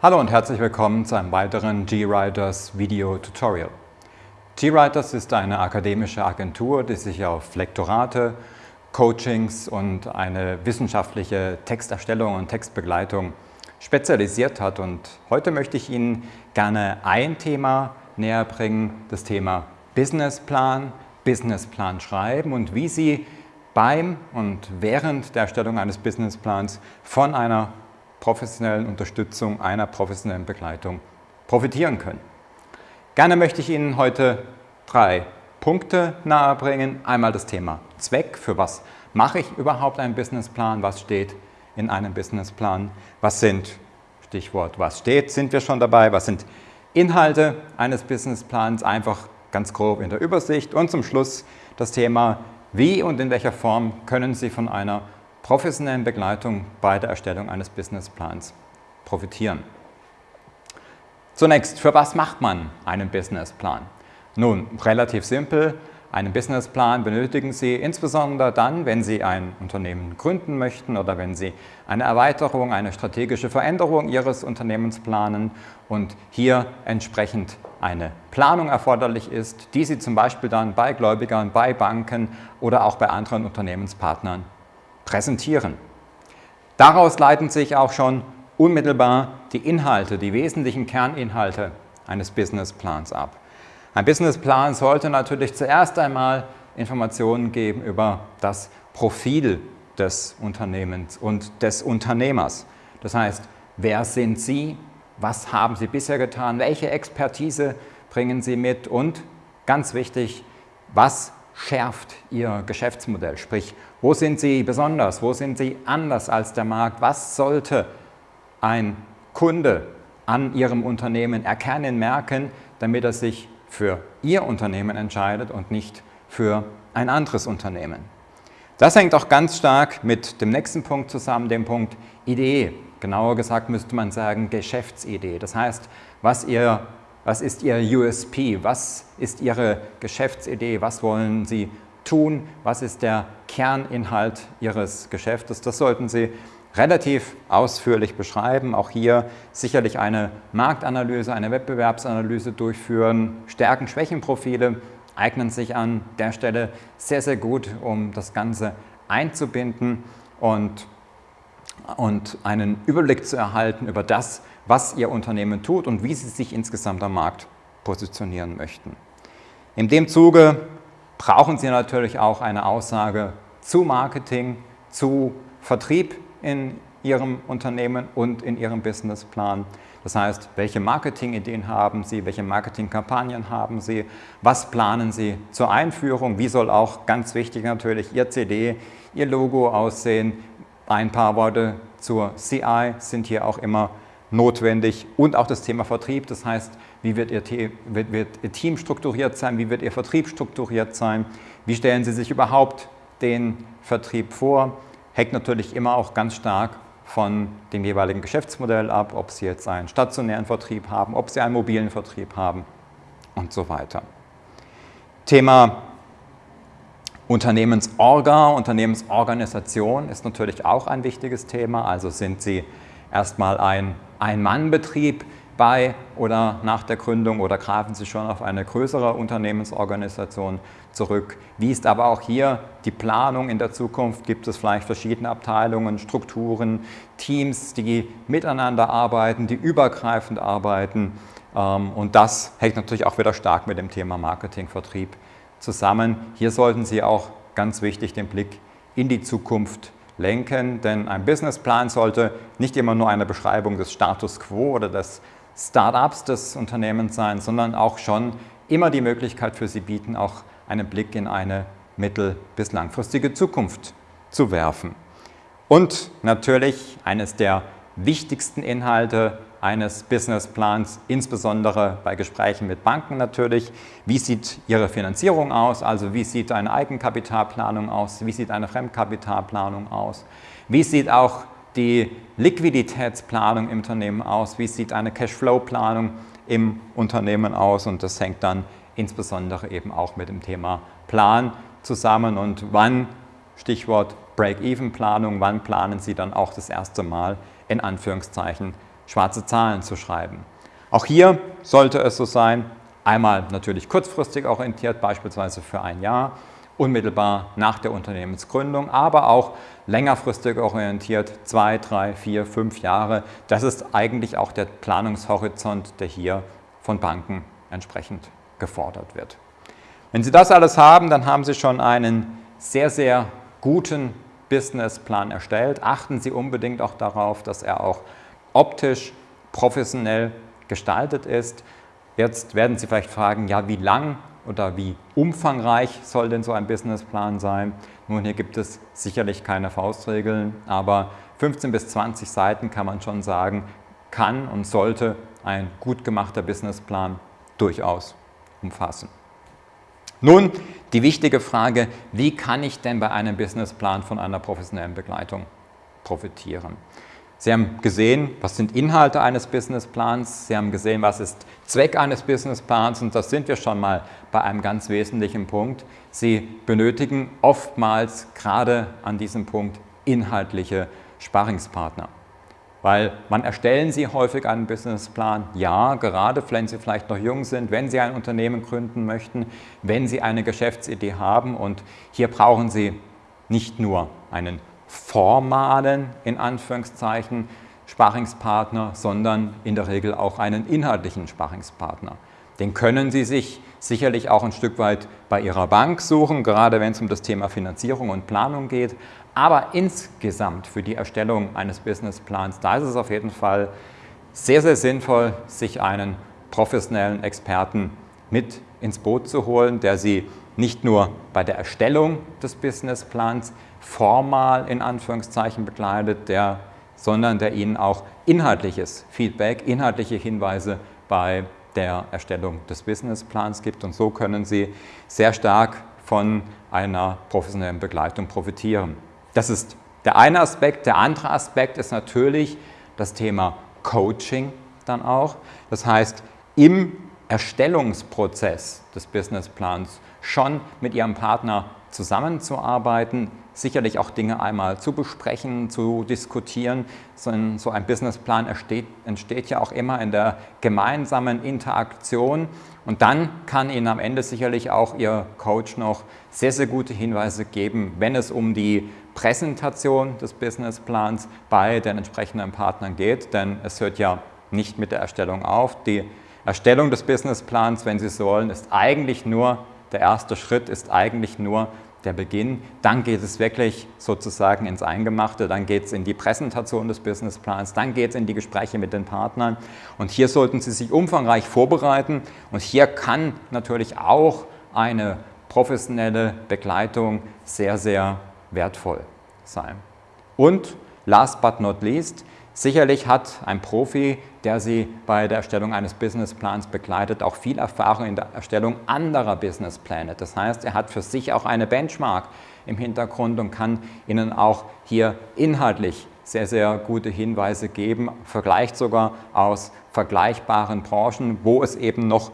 Hallo und herzlich willkommen zu einem weiteren GWriters Video Tutorial. GWriters ist eine akademische Agentur, die sich auf Lektorate, Coachings und eine wissenschaftliche Texterstellung und Textbegleitung spezialisiert hat. Und heute möchte ich Ihnen gerne ein Thema näher bringen, das Thema Businessplan, Businessplan schreiben und wie Sie beim und während der Erstellung eines Businessplans von einer professionellen Unterstützung, einer professionellen Begleitung profitieren können. Gerne möchte ich Ihnen heute drei Punkte nahebringen. Einmal das Thema Zweck, für was mache ich überhaupt einen Businessplan, was steht in einem Businessplan, was sind, Stichwort was steht, sind wir schon dabei, was sind Inhalte eines Businessplans, einfach ganz grob in der Übersicht. Und zum Schluss das Thema, wie und in welcher Form können Sie von einer professionellen Begleitung bei der Erstellung eines Businessplans profitieren. Zunächst, für was macht man einen Businessplan? Nun, relativ simpel. Einen Businessplan benötigen Sie insbesondere dann, wenn Sie ein Unternehmen gründen möchten oder wenn Sie eine Erweiterung, eine strategische Veränderung Ihres Unternehmens planen und hier entsprechend eine Planung erforderlich ist, die Sie zum Beispiel dann bei Gläubigern, bei Banken oder auch bei anderen Unternehmenspartnern präsentieren. Daraus leiten sich auch schon unmittelbar die Inhalte, die wesentlichen Kerninhalte eines Businessplans ab. Ein Businessplan sollte natürlich zuerst einmal Informationen geben über das Profil des Unternehmens und des Unternehmers. Das heißt, wer sind Sie, was haben Sie bisher getan, welche Expertise bringen Sie mit und ganz wichtig, was schärft Ihr Geschäftsmodell? Sprich, wo sind Sie besonders, wo sind Sie anders als der Markt? Was sollte ein Kunde an Ihrem Unternehmen erkennen, merken, damit er sich für Ihr Unternehmen entscheidet und nicht für ein anderes Unternehmen? Das hängt auch ganz stark mit dem nächsten Punkt zusammen, dem Punkt Idee. Genauer gesagt müsste man sagen Geschäftsidee. Das heißt, was Ihr was ist Ihr USP? Was ist Ihre Geschäftsidee? Was wollen Sie tun? Was ist der Kerninhalt Ihres Geschäftes? Das sollten Sie relativ ausführlich beschreiben. Auch hier sicherlich eine Marktanalyse, eine Wettbewerbsanalyse durchführen. Stärken, Schwächenprofile eignen sich an der Stelle sehr, sehr gut, um das Ganze einzubinden und, und einen Überblick zu erhalten über das, was Ihr Unternehmen tut und wie Sie sich insgesamt am Markt positionieren möchten. In dem Zuge brauchen Sie natürlich auch eine Aussage zu Marketing, zu Vertrieb in Ihrem Unternehmen und in Ihrem Businessplan. Das heißt, welche Marketingideen haben Sie, welche Marketingkampagnen haben Sie, was planen Sie zur Einführung, wie soll auch ganz wichtig natürlich Ihr CD, Ihr Logo aussehen. Ein paar Worte zur CI sind hier auch immer notwendig und auch das Thema Vertrieb. Das heißt, wie wird Ihr, wird, wird Ihr, Team strukturiert sein, wie wird Ihr Vertrieb strukturiert sein, wie stellen Sie sich überhaupt den Vertrieb vor. Hängt natürlich immer auch ganz stark von dem jeweiligen Geschäftsmodell ab, ob Sie jetzt einen stationären Vertrieb haben, ob Sie einen mobilen Vertrieb haben und so weiter. Thema Unternehmensorga, Unternehmensorganisation ist natürlich auch ein wichtiges Thema. Also sind Sie erstmal ein ein-Mann-Betrieb bei oder nach der Gründung oder greifen Sie schon auf eine größere Unternehmensorganisation zurück? Wie ist aber auch hier die Planung in der Zukunft? Gibt es vielleicht verschiedene Abteilungen, Strukturen, Teams, die miteinander arbeiten, die übergreifend arbeiten? Ähm, und das hängt natürlich auch wieder stark mit dem Thema Marketing, Vertrieb zusammen. Hier sollten Sie auch ganz wichtig den Blick in die Zukunft lenken, denn ein Businessplan sollte nicht immer nur eine Beschreibung des Status quo oder des Startups des Unternehmens sein, sondern auch schon immer die Möglichkeit für Sie bieten, auch einen Blick in eine mittel- bis langfristige Zukunft zu werfen. Und natürlich eines der wichtigsten Inhalte eines Businessplans, insbesondere bei Gesprächen mit Banken natürlich. Wie sieht Ihre Finanzierung aus? Also wie sieht eine Eigenkapitalplanung aus? Wie sieht eine Fremdkapitalplanung aus? Wie sieht auch die Liquiditätsplanung im Unternehmen aus? Wie sieht eine Cashflow-Planung im Unternehmen aus? Und das hängt dann insbesondere eben auch mit dem Thema Plan zusammen und wann, Stichwort Break-Even-Planung, wann planen Sie dann auch das erste Mal in Anführungszeichen schwarze Zahlen zu schreiben. Auch hier sollte es so sein, einmal natürlich kurzfristig orientiert, beispielsweise für ein Jahr, unmittelbar nach der Unternehmensgründung, aber auch längerfristig orientiert, zwei, drei, vier, fünf Jahre. Das ist eigentlich auch der Planungshorizont, der hier von Banken entsprechend gefordert wird. Wenn Sie das alles haben, dann haben Sie schon einen sehr, sehr guten Businessplan erstellt. Achten Sie unbedingt auch darauf, dass er auch optisch professionell gestaltet ist. Jetzt werden Sie vielleicht fragen, ja, wie lang oder wie umfangreich soll denn so ein Businessplan sein? Nun, hier gibt es sicherlich keine Faustregeln, aber 15 bis 20 Seiten kann man schon sagen, kann und sollte ein gut gemachter Businessplan durchaus umfassen. Nun die wichtige Frage, wie kann ich denn bei einem Businessplan von einer professionellen Begleitung profitieren? Sie haben gesehen, was sind Inhalte eines Businessplans, Sie haben gesehen, was ist Zweck eines Businessplans und das sind wir schon mal bei einem ganz wesentlichen Punkt. Sie benötigen oftmals gerade an diesem Punkt inhaltliche Sparringspartner. Weil man erstellen Sie häufig einen Businessplan? Ja, gerade wenn Sie vielleicht noch jung sind, wenn Sie ein Unternehmen gründen möchten, wenn Sie eine Geschäftsidee haben und hier brauchen Sie nicht nur einen formalen, in Anführungszeichen, Sparringspartner, sondern in der Regel auch einen inhaltlichen Sparringspartner. Den können Sie sich sicherlich auch ein Stück weit bei Ihrer Bank suchen, gerade wenn es um das Thema Finanzierung und Planung geht. Aber insgesamt für die Erstellung eines Businessplans, da ist es auf jeden Fall sehr, sehr sinnvoll, sich einen professionellen Experten mit ins Boot zu holen, der Sie nicht nur bei der Erstellung des Businessplans formal in Anführungszeichen begleitet, der, sondern der Ihnen auch inhaltliches Feedback, inhaltliche Hinweise bei der Erstellung des Businessplans gibt. Und so können Sie sehr stark von einer professionellen Begleitung profitieren. Das ist der eine Aspekt. Der andere Aspekt ist natürlich das Thema Coaching dann auch. Das heißt, im Erstellungsprozess des Businessplans schon mit Ihrem Partner zusammenzuarbeiten, sicherlich auch Dinge einmal zu besprechen, zu diskutieren. So ein, Businessplan entsteht, entsteht ja auch immer in der gemeinsamen Interaktion und dann kann Ihnen am Ende sicherlich auch Ihr Coach noch sehr, sehr gute Hinweise geben, wenn es um die Präsentation des Businessplans bei den entsprechenden Partnern geht, denn es hört ja nicht mit der Erstellung auf. Die Erstellung des Businessplans, wenn Sie so wollen, ist eigentlich nur, der erste Schritt ist eigentlich nur der Beginn. Dann geht es wirklich sozusagen ins Eingemachte, dann geht es in die Präsentation des Businessplans, dann geht es in die Gespräche mit den Partnern. Und hier sollten Sie sich umfangreich vorbereiten. Und hier kann natürlich auch eine professionelle Begleitung sehr, sehr wertvoll sein. Und last but not least, Sicherlich hat ein Profi, der Sie bei der Erstellung eines Businessplans begleitet, auch viel Erfahrung in der Erstellung anderer Businesspläne. Das heißt, er hat für sich auch eine Benchmark im Hintergrund und kann Ihnen auch hier inhaltlich sehr, sehr gute Hinweise geben, vielleicht sogar aus vergleichbaren Branchen, wo es eben noch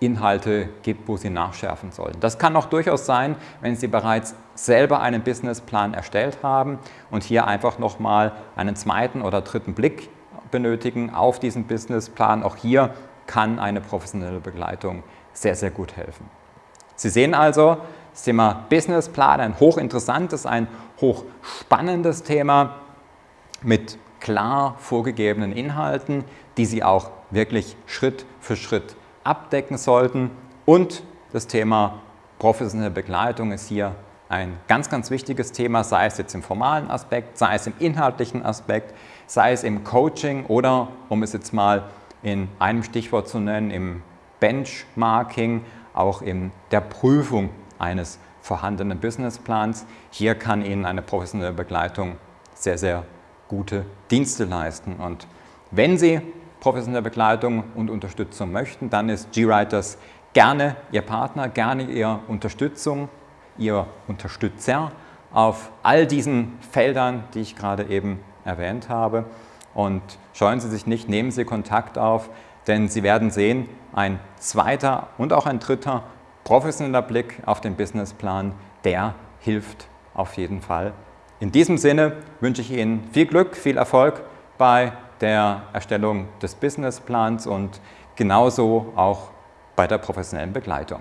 Inhalte gibt, wo Sie nachschärfen sollen. Das kann auch durchaus sein, wenn Sie bereits selber einen Businessplan erstellt haben und hier einfach nochmal einen zweiten oder dritten Blick benötigen auf diesen Businessplan. Auch hier kann eine professionelle Begleitung sehr, sehr gut helfen. Sie sehen also, das Thema Businessplan, ein hochinteressantes, ein hochspannendes Thema mit klar vorgegebenen Inhalten, die Sie auch wirklich Schritt für Schritt abdecken sollten. Und das Thema professionelle Begleitung ist hier ein ganz, ganz wichtiges Thema, sei es jetzt im formalen Aspekt, sei es im inhaltlichen Aspekt, sei es im Coaching oder, um es jetzt mal in einem Stichwort zu nennen, im Benchmarking, auch in der Prüfung eines vorhandenen Businessplans. Hier kann Ihnen eine professionelle Begleitung sehr, sehr gute Dienste leisten. Und wenn Sie professionelle Begleitung und Unterstützung möchten, dann ist GWriters gerne Ihr Partner, gerne Ihre Unterstützung, Ihr Unterstützer auf all diesen Feldern, die ich gerade eben erwähnt habe. Und scheuen Sie sich nicht, nehmen Sie Kontakt auf, denn Sie werden sehen, ein zweiter und auch ein dritter professioneller Blick auf den Businessplan, der hilft auf jeden Fall. In diesem Sinne wünsche ich Ihnen viel Glück, viel Erfolg bei der Erstellung des Businessplans und genauso auch bei der professionellen Begleitung.